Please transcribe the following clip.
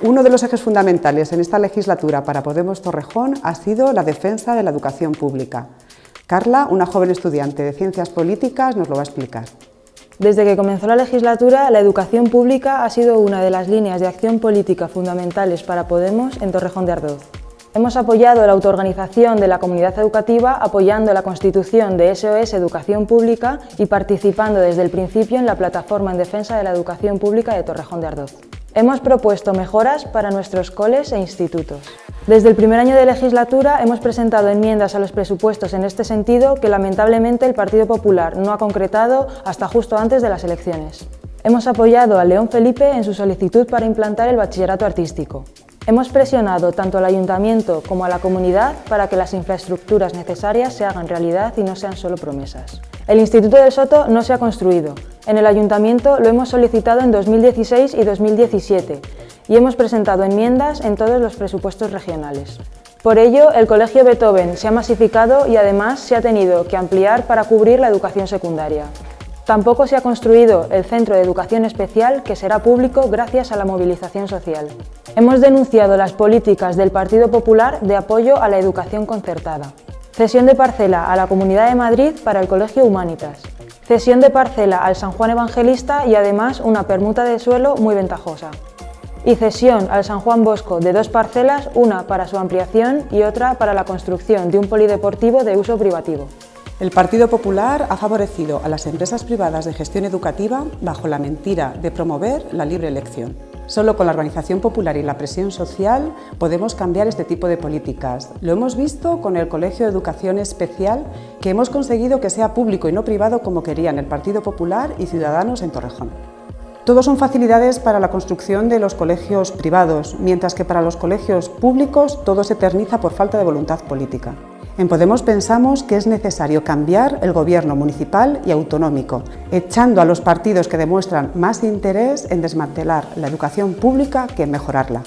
Uno de los ejes fundamentales en esta legislatura para Podemos Torrejón ha sido la defensa de la educación pública. Carla, una joven estudiante de Ciencias Políticas, nos lo va a explicar. Desde que comenzó la legislatura, la educación pública ha sido una de las líneas de acción política fundamentales para Podemos en Torrejón de Ardoz. Hemos apoyado la autoorganización de la comunidad educativa apoyando la constitución de SOS Educación Pública y participando desde el principio en la plataforma en defensa de la educación pública de Torrejón de Ardoz. Hemos propuesto mejoras para nuestros coles e institutos. Desde el primer año de legislatura hemos presentado enmiendas a los presupuestos en este sentido que lamentablemente el Partido Popular no ha concretado hasta justo antes de las elecciones. Hemos apoyado a León Felipe en su solicitud para implantar el bachillerato artístico. Hemos presionado tanto al Ayuntamiento como a la comunidad para que las infraestructuras necesarias se hagan realidad y no sean solo promesas. El Instituto del Soto no se ha construido. En el Ayuntamiento lo hemos solicitado en 2016 y 2017 y hemos presentado enmiendas en todos los presupuestos regionales. Por ello, el Colegio Beethoven se ha masificado y además se ha tenido que ampliar para cubrir la educación secundaria. Tampoco se ha construido el Centro de Educación Especial, que será público gracias a la movilización social. Hemos denunciado las políticas del Partido Popular de apoyo a la educación concertada. Cesión de parcela a la Comunidad de Madrid para el Colegio Humanitas. Cesión de parcela al San Juan Evangelista y además una permuta de suelo muy ventajosa. Y cesión al San Juan Bosco de dos parcelas, una para su ampliación y otra para la construcción de un polideportivo de uso privativo. El Partido Popular ha favorecido a las empresas privadas de gestión educativa bajo la mentira de promover la libre elección. Solo con la organización popular y la presión social podemos cambiar este tipo de políticas. Lo hemos visto con el Colegio de Educación Especial, que hemos conseguido que sea público y no privado como querían el Partido Popular y Ciudadanos en Torrejón. Todos son facilidades para la construcción de los colegios privados, mientras que para los colegios públicos todo se eterniza por falta de voluntad política. En Podemos pensamos que es necesario cambiar el gobierno municipal y autonómico, echando a los partidos que demuestran más interés en desmantelar la educación pública que en mejorarla.